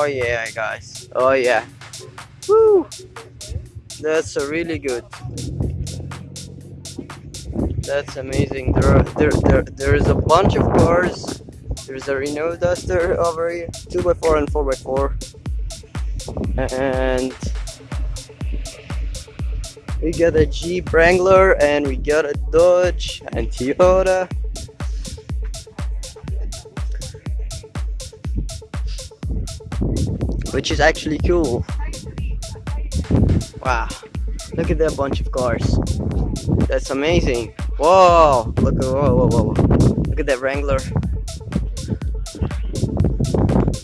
Oh yeah, guys. Oh yeah. Woo! That's a really good. That's amazing. There are there there there is a bunch of cars. There's a Renault Duster over here, 2x4 and 4x4. And we got a Jeep Wrangler and we got a Dodge and Toyota. Which is actually cool. Wow. Look at that bunch of cars. That's amazing. Whoa! Look at whoa whoa whoa. Look at that Wrangler.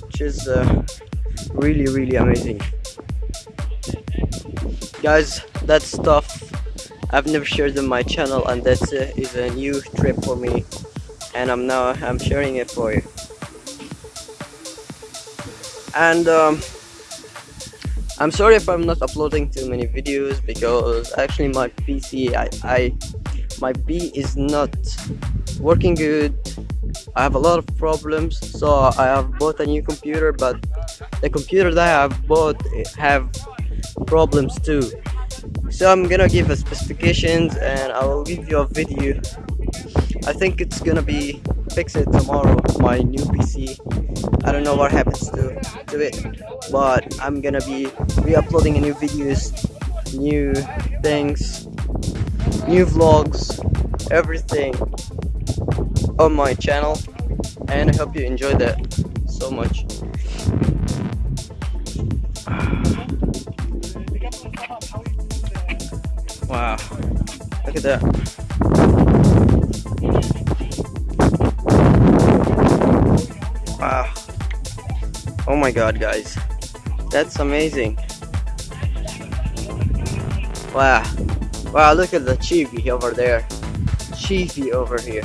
Which is uh, really really amazing. Guys, that stuff I've never shared on my channel and that uh, is a new trip for me and I'm now I'm sharing it for you and um, I'm sorry if I'm not uploading too many videos because actually my PC I, I my P is not working good. I have a lot of problems so I have bought a new computer but the computer that I have bought have problems too. So I'm gonna give a specifications and I will give you a video. I think it's gonna be fixed tomorrow my new PC I don't know what happens to, to it but I'm gonna be re-uploading new videos new things new vlogs everything on my channel and I hope you enjoy that so much. Wow, look at that. Oh my god, guys. That's amazing. Wow. Wow, look at the Chibi over there. Chibi over here.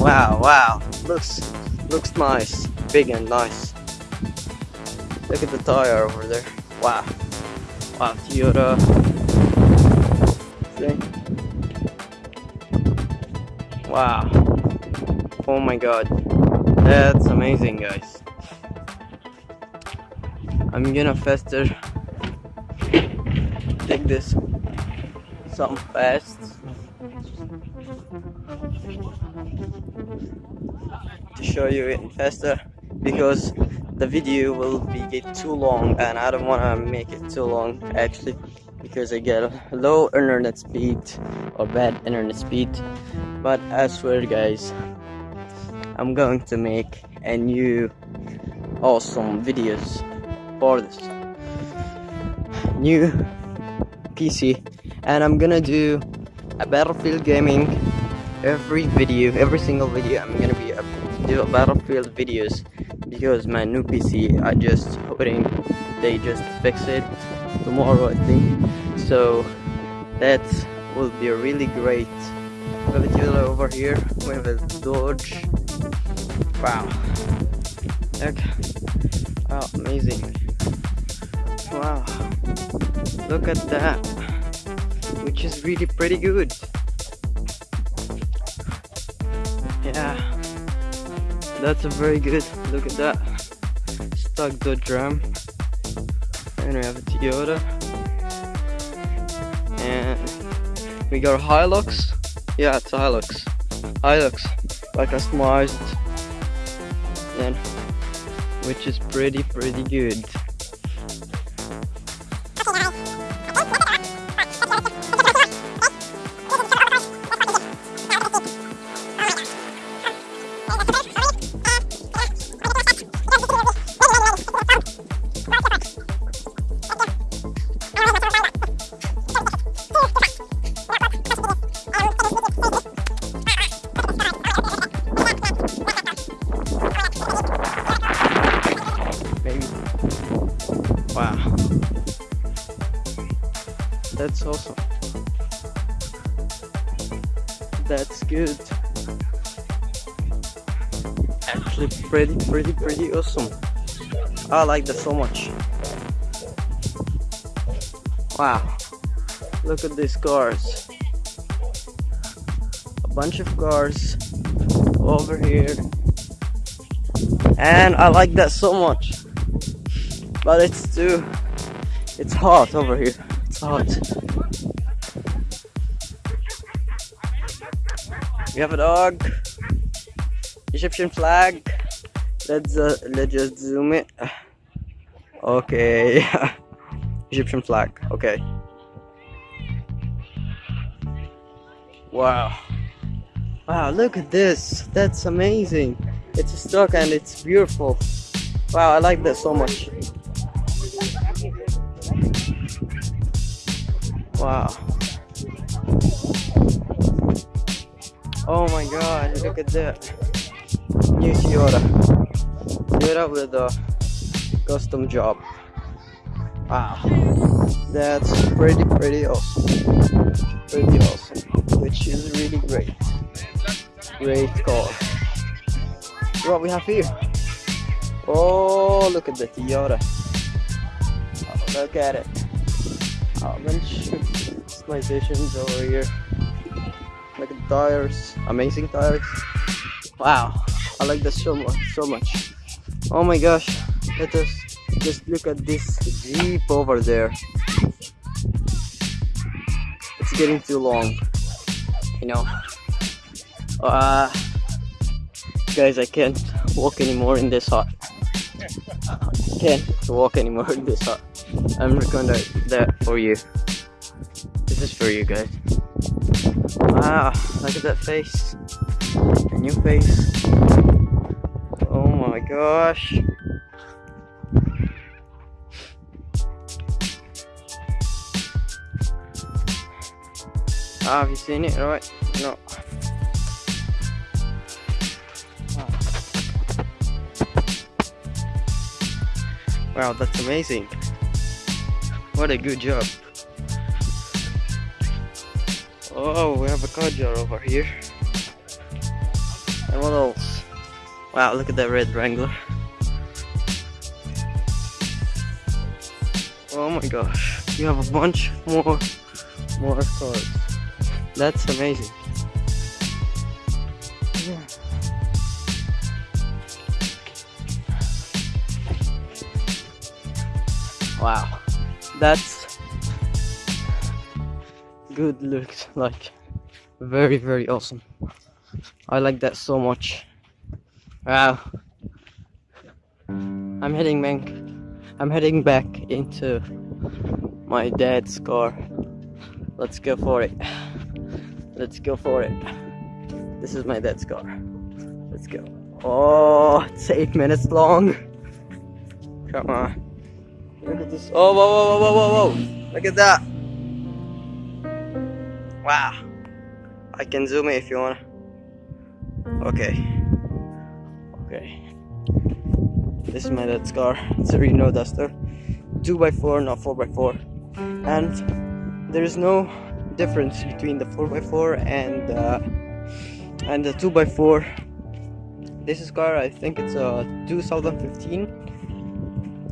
Wow, wow. Looks looks nice. Big and nice. Look at the tire over there. Wow. Wow, Toyota thing. Wow. Oh my god. That's amazing guys. I'm gonna faster take this. Some fast. To show you it faster because the video will be get too long and I don't want to make it too long actually because I get low internet speed or bad internet speed. But I swear guys I'm going to make a new awesome videos this new PC and I'm gonna do a battlefield gaming every video every single video. I'm gonna be do a battlefield videos because my new PC I just hoping they just fix it tomorrow I think. So that will be a really great Toyota over here have a Dodge. Wow. Okay. Wow amazing wow. Look at that. Which is really pretty good. Yeah. That's a very good look at that. Stuck the drum. And we have a Toyota. And we got a Hilux. Yeah it's a Hilux. Hilux I customized and which is pretty pretty good That's good. Actually pretty, pretty, pretty awesome. I like that so much. Wow. Look at these cars. A bunch of cars over here. And I like that so much. but it's too it's hot over here it's hot we have a dog. Egyptian flag. Let's uh, let's just zoom it. Okay. Egyptian flag. Okay. Wow. Wow look at this. That's amazing. It's stuck and it's beautiful. Wow I like this so much. Wow. Oh my god, look at that. New Toyota. Toyota with a custom job. Wow. That's pretty, pretty awesome. Pretty awesome. Which is really great. Great car. What we have here? Oh, look at the Toyota. Oh, look at it. Oh, bunch customizations over here. Look at the tires, amazing tires. Wow, I like this so much, so much. Oh my gosh, let us just look at this Jeep over there. It's getting too long, you know. Uh, guys, I can't walk anymore in this hot. Can't walk anymore in this hot. I'm recording that for you. This is for you guys. Wow, look at that face. A new face. Oh my gosh. Ah, have you seen it? Right? No. Wow, that's amazing. What a good job. Oh, we have a car jar over here. And what else? Wow, look at that red Wrangler. Oh my gosh, you have a bunch more more cars. That's amazing. Wow, that's good looks like very very awesome. I like that so much. Wow. I'm heading back. I'm heading back into my dad's car. Let's go for it. Let's go for it. This is my dad's car. Let's go. Oh, it's eight minutes long. Come on. Look at this. Oh, whoa, whoa, whoa, whoa, whoa. Look at that. Wow. I can zoom it if you want. Okay. Okay. This is my dad's car. It's a Renault Duster. 2x4, not 4x4. And there is no difference between the 4x4 and uh, and the 2x4. This is car, I think it's a 2015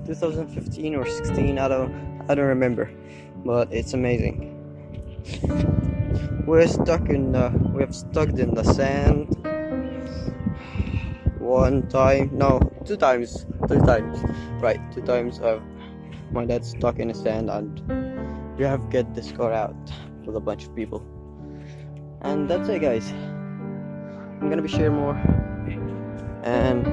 2015 or 16 I don't I don't remember but it's amazing we're stuck in the we've stuck in the sand. One time no two times three times. Right two times uh, my dad's stuck in the sand and we have get this car out with a bunch of people. And that's it guys. I'm gonna be sharing more. And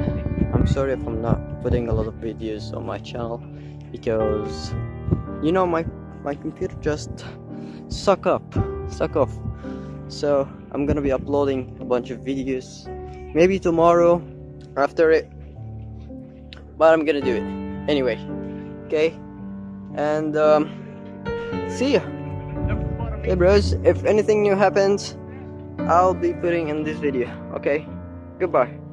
I'm sorry if I'm not putting a lot of videos on my channel because you know my my computer just suck up suck off. So I'm gonna be uploading a bunch of videos. Maybe tomorrow after it. But I'm gonna do it. Anyway okay? And um, see ya. Hey bros if anything new happens I'll be putting in this video okay? Goodbye